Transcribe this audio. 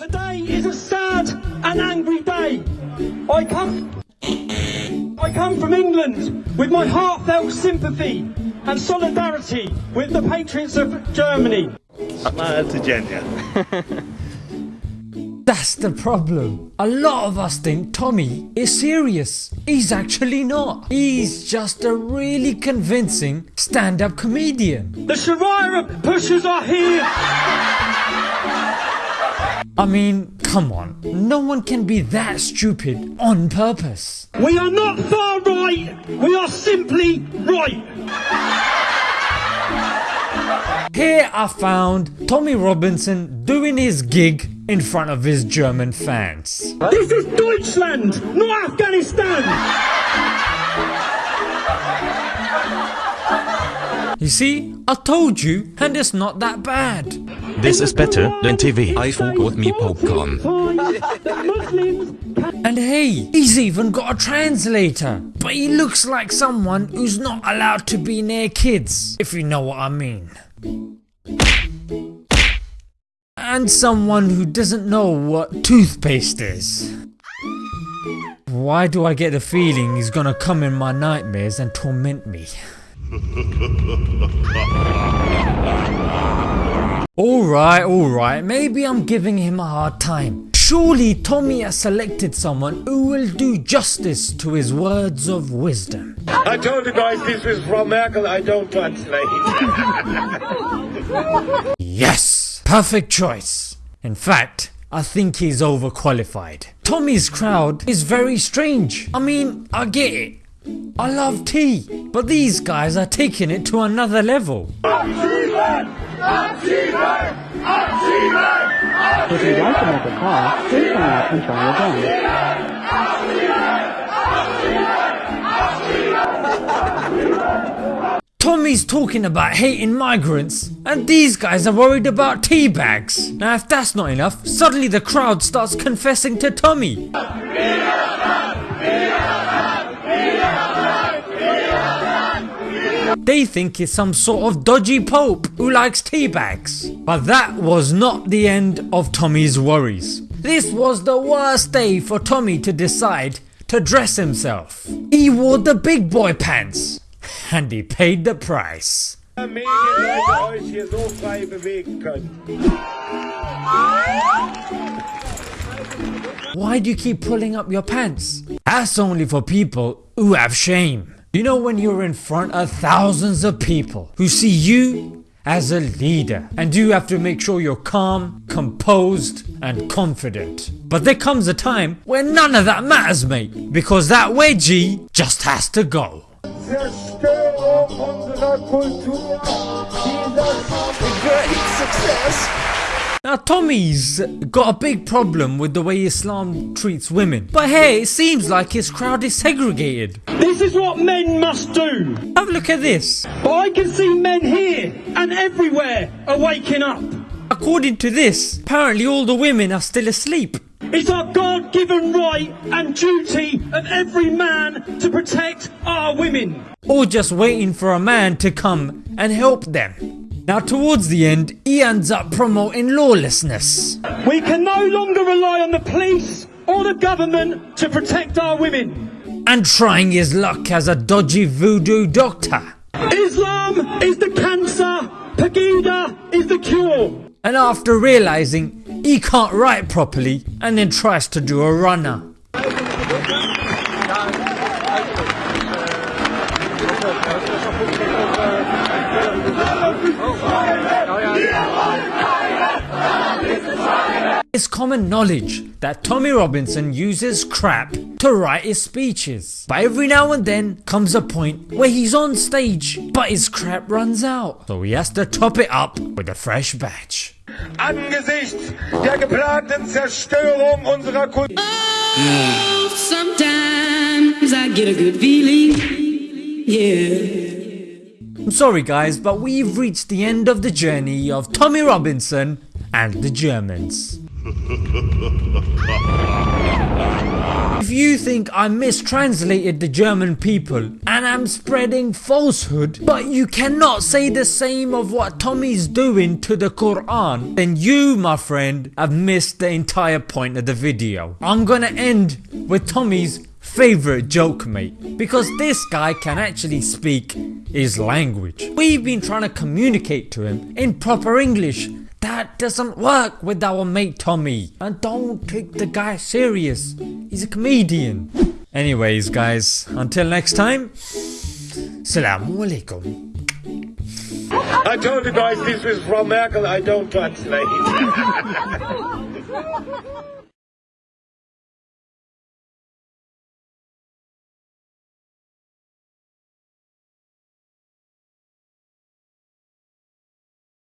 Today is a sad and angry day. I come, I come from England with my heartfelt sympathy and solidarity with the patriots of Germany. Smile to Genya. That's the problem. A lot of us think Tommy is serious. He's actually not. He's just a really convincing stand-up comedian. The Sharia pushers are here. I mean, come on. No one can be that stupid on purpose. We are not far right. We are simply right. Here I found Tommy Robinson doing his gig in front of his German fans. This is Deutschland, not Afghanistan. You see, I told you and it's not that bad. This is better than TV. I forgot me popcorn. And hey, he's even got a translator. But he looks like someone who's not allowed to be near kids, if you know what I mean. And someone who doesn't know what toothpaste is. Why do I get the feeling he's gonna come in my nightmares and torment me? Alright, alright, maybe I'm giving him a hard time. Surely Tommy has selected someone who will do justice to his words of wisdom. I told you guys this was from Merkel, I don't translate. Yes! Perfect choice. In fact, I think he's overqualified. Tommy's crowd is very strange. I mean, I get it. I love tea, but these guys are taking it to another level. Tommy's talking about hating migrants and these guys are worried about tea bags. Now if that's not enough, suddenly the crowd starts confessing to Tommy. They think he's some sort of dodgy pope who likes tea bags. But that was not the end of Tommy's worries. This was the worst day for Tommy to decide to dress himself. He wore the big boy pants and he paid the price. Why do you keep pulling up your pants? That's only for people who have shame. You know when you're in front of thousands of people who see you as a leader and you have to make sure you're calm, composed and confident. But there comes a time when none of that matters mate because that wedgie just has to go. Now Tommy's got a big problem with the way Islam treats women. But hey, it seems like his crowd is segregated. This is what men must do. Have a look at this. But I can see men here and everywhere are waking up. According to this, apparently all the women are still asleep. It's our God given right and duty of every man to protect our women. Or just waiting for a man to come and help them. Now towards the end, he ends up promoting lawlessness. We can no longer rely on the police or the government to protect our women. And trying his luck as a dodgy voodoo doctor. Islam is the cancer, Pegida is the cure. And after realizing he can't write properly and then tries to do a runner. It's common knowledge that Tommy Robinson uses crap to write his speeches. But every now and then comes a point where he's on stage but his crap runs out. So he has to top it up with a fresh batch. Angesichts der geplanten Zerstörung unserer Kultur. Oh, sometimes I get a good feeling. Yeah. I'm sorry guys but we've reached the end of the journey of Tommy Robinson and the Germans. If you think I mistranslated the German people and I'm spreading falsehood, but you cannot say the same of what Tommy's doing to the Quran, then you, my friend, have missed the entire point of the video. I'm gonna end with Tommy's favorite joke mate because this guy can actually speak his language. We've been trying to communicate to him in proper English that doesn't work with our mate Tommy. And don't take the guy serious. He's a comedian. Anyways guys, until next time. Assalamu alaikum. I told you guys this was from Merkel. I don't translate.